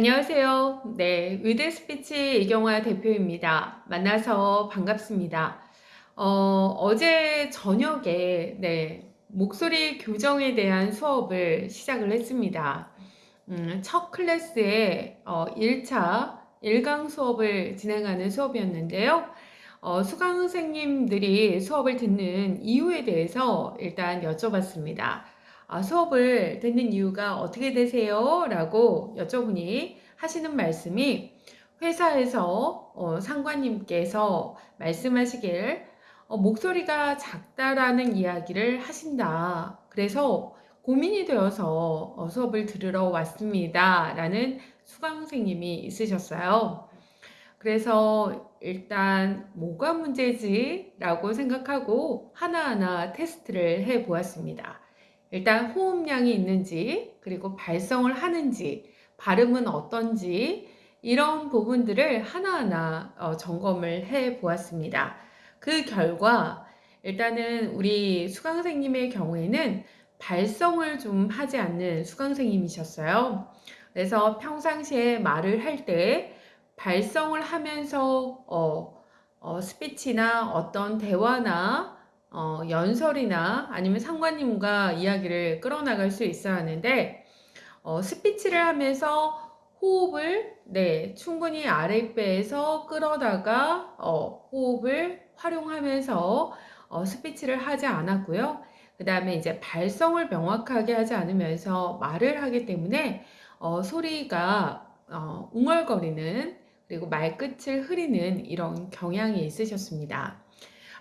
안녕하세요. 네, 위드 스피치 이경화 대표입니다. 만나서 반갑습니다. 어, 어제 저녁에 네, 목소리 교정에 대한 수업을 시작을 했습니다. 음, 첫 클래스에 어, 1차 1강 수업을 진행하는 수업이었는데요. 어, 수강생님들이 수업을 듣는 이유에 대해서 일단 여쭤봤습니다. 아, 수업을 듣는 이유가 어떻게 되세요? 라고 여쭤보니 하시는 말씀이 회사에서 어, 상관님께서 말씀하시길 어, 목소리가 작다라는 이야기를 하신다. 그래서 고민이 되어서 어, 수업을 들으러 왔습니다. 라는 수강생님이 있으셨어요. 그래서 일단 뭐가 문제지? 라고 생각하고 하나하나 테스트를 해 보았습니다. 일단 호흡량이 있는지 그리고 발성을 하는지 발음은 어떤지 이런 부분들을 하나하나 어, 점검을 해 보았습니다. 그 결과 일단은 우리 수강생님의 경우에는 발성을 좀 하지 않는 수강생님이셨어요. 그래서 평상시에 말을 할 때 발성을 하면서 어, 어, 스피치나 어떤 대화나 어, 연설이나 아니면 상관님과 이야기를 끌어나갈 수 있어야 하는데 어, 스피치를 하면서 호흡을 네 충분히 아랫배에서 끌어다가 어, 호흡을 활용하면서 어, 스피치를 하지 않았고요. 그 다음에 이제 발성을 명확하게 하지 않으면서 말을 하기 때문에 어, 소리가 어, 웅얼거리는 그리고 말끝을 흐리는 이런 경향이 있으셨습니다.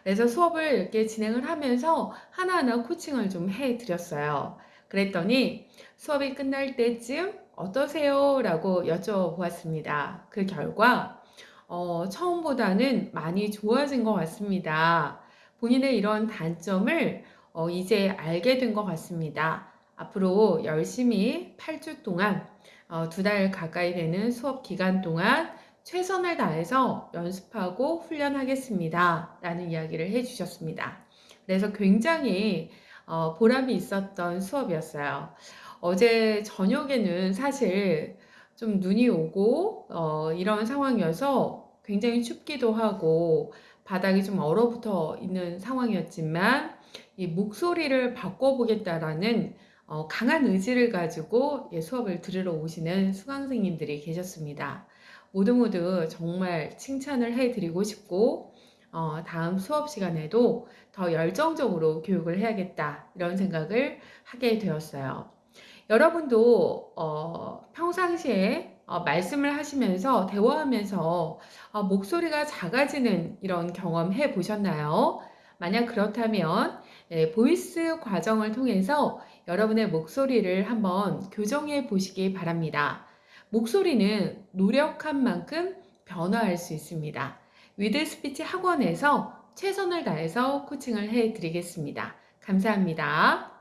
그래서 수업을 이렇게 진행을 하면서 하나하나 코칭을 좀 해드렸어요. 그랬더니 수업이 끝날 때쯤 어떠세요? 라고 여쭤보았습니다. 그 결과 어, 처음보다는 많이 좋아진 것 같습니다. 본인의 이런 단점을 어, 이제 알게 된 것 같습니다. 앞으로 열심히 8주 동안 어, 두달 가까이 되는 수업 기간 동안 최선을 다해서 연습하고 훈련하겠습니다. 라는 이야기를 해주셨습니다. 그래서 굉장히 어, 보람이 있었던 수업이었어요. 어제 저녁에는 사실 좀 눈이 오고 어, 이런 상황이어서 굉장히 춥기도 하고 바닥이 좀 얼어붙어 있는 상황이었지만 이 목소리를 바꿔보겠다라는 어, 강한 의지를 가지고 예, 수업을 들으러 오시는 수강생님들이 계셨습니다. 모두 모두 정말 칭찬을 해드리고 싶고 어, 다음 수업 시간에도 더 열정적으로 교육을 해야겠다 이런 생각을 하게 되었어요. 여러분도 어, 평상시에 어, 말씀을 하시면서 대화하면서 어, 목소리가 작아지는 이런 경험 해 보셨나요? 만약 그렇다면 예, voice 과정을 통해서 여러분의 목소리를 한번 교정해 보시기 바랍니다. 목소리는 노력한 만큼 변화할 수 있습니다. 위드 스피치 학원에서 최선을 다해서 코칭을 해 드리겠습니다. 감사합니다.